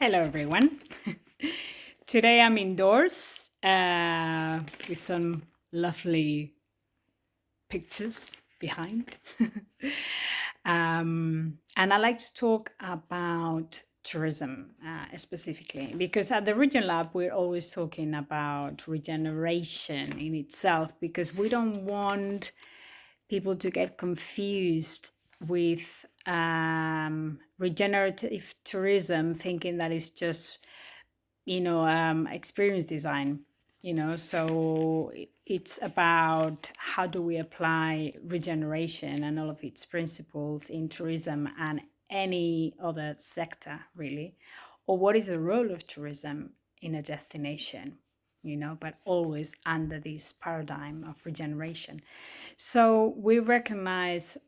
Hello, everyone. Today I'm indoors uh, with some lovely pictures behind. um, and I like to talk about tourism uh, specifically because at the Region Lab we're always talking about regeneration in itself because we don't want people to get confused with um, regenerative tourism, thinking that it's just, you know, um, experience design, you know, so it's about how do we apply regeneration and all of its principles in tourism and any other sector, really, or what is the role of tourism in a destination you know, but always under this paradigm of regeneration. So we recognize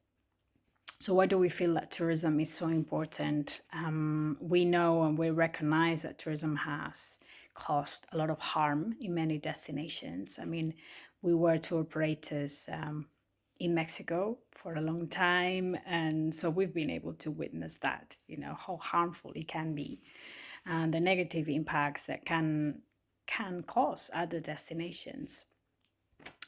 so why do we feel that tourism is so important? Um, we know and we recognize that tourism has caused a lot of harm in many destinations. I mean, we were tour operators um, in Mexico for a long time, and so we've been able to witness that, you know, how harmful it can be and the negative impacts that can can cause other destinations,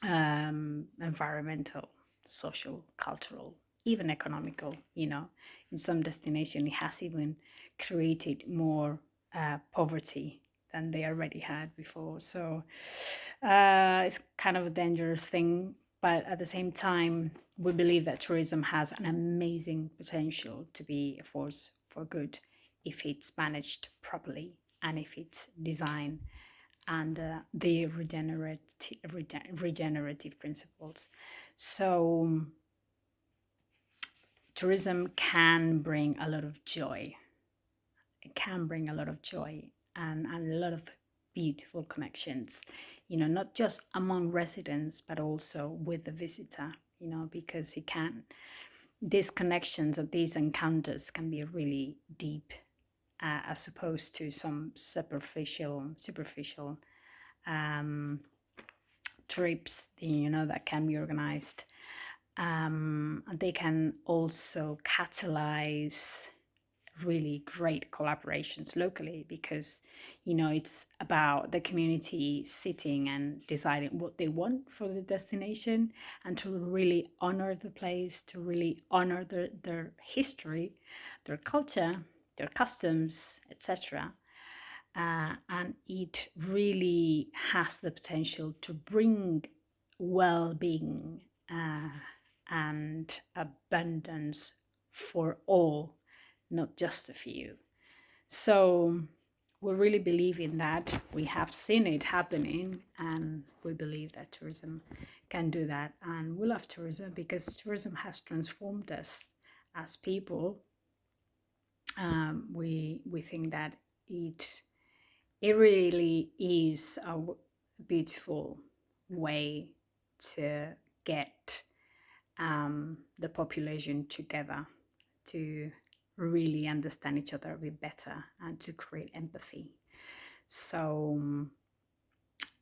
um, environmental, social, cultural, even economical, you know, in some destination, it has even created more uh, poverty than they already had before. So uh, it's kind of a dangerous thing. But at the same time, we believe that tourism has an amazing potential to be a force for good if it's managed properly and if it's designed under the regenerative, regenerative principles. So tourism can bring a lot of joy. It can bring a lot of joy and, and a lot of beautiful connections, you know, not just among residents, but also with the visitor, you know, because it can, these connections or these encounters can be really deep uh, as opposed to some superficial, superficial um, trips, you know, that can be organized um, they can also catalyze really great collaborations locally because you know it's about the community sitting and deciding what they want for the destination and to really honor the place to really honor their, their history their culture their customs etc uh, and it really has the potential to bring well-being uh, and abundance for all, not just a few. So we really believe in that. We have seen it happening and we believe that tourism can do that. And we love tourism because tourism has transformed us as people. Um, we, we think that it, it really is a beautiful way to get um, the population together to really understand each other a bit better and to create empathy. So,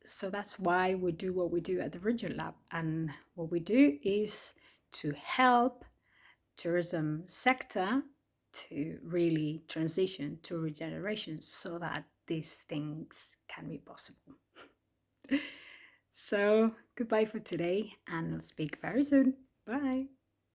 so that's why we do what we do at the Region Lab. And what we do is to help tourism sector to really transition to regeneration so that these things can be possible. so goodbye for today and I'll speak very soon. Bye.